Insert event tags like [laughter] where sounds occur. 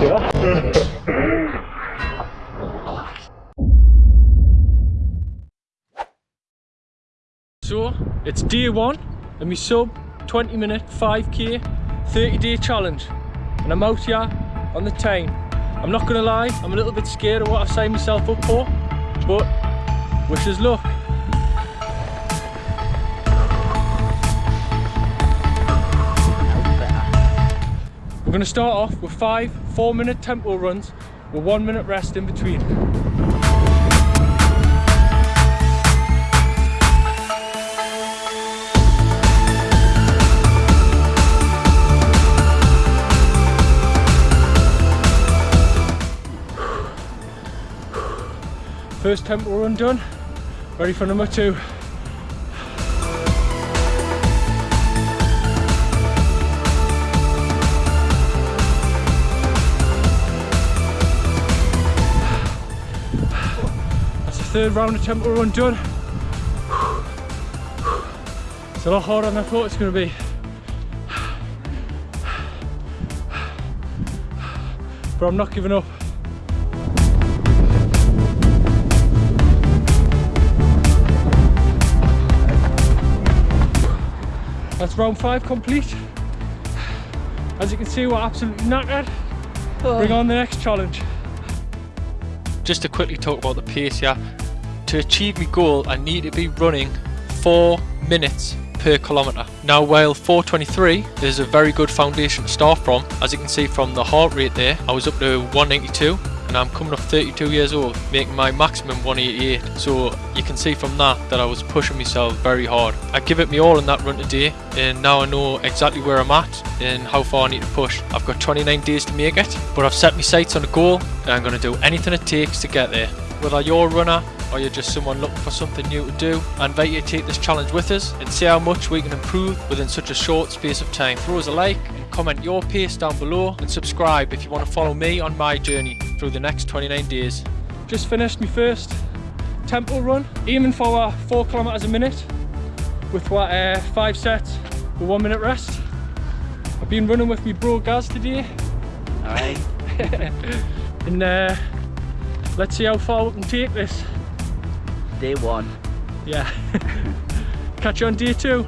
So, it's day one and my sub 20 minute 5k 30 day challenge and I'm out here on the time. I'm not gonna lie, I'm a little bit scared of what I've signed myself up for, but wish us luck. We're gonna start off with five four minute tempo runs with one minute rest in between. First tempo run done. Ready for number two. Third round of tempo run done. It's a lot harder than I thought it's going to be. But I'm not giving up. That's round five complete. As you can see, we're absolutely knackered. Oh. Bring on the next challenge. Just to quickly talk about the pace here. To achieve my goal, I need to be running four minutes per kilometre. Now while 423 is a very good foundation to start from, as you can see from the heart rate there, I was up to 192 and I'm coming up 32 years old, making my maximum 188. So you can see from that that I was pushing myself very hard. I give it me all in that run today, and now I know exactly where I'm at and how far I need to push. I've got 29 days to make it, but I've set my sights on a goal, and I'm going to do anything it takes to get there. Whether you're a runner or you're just someone looking for something new to do, I invite you to take this challenge with us and see how much we can improve within such a short space of time. Throw us a like and comment your pace down below and subscribe if you want to follow me on my journey through the next 29 days. Just finished my first tempo run, aiming for 4 kilometers a minute with what uh, 5 sets with 1 minute rest. I've been running with my bro Gaz today. Alright. [laughs] and uh, let's see how far we can take this. Day one. Yeah. [laughs] Catch you on day two.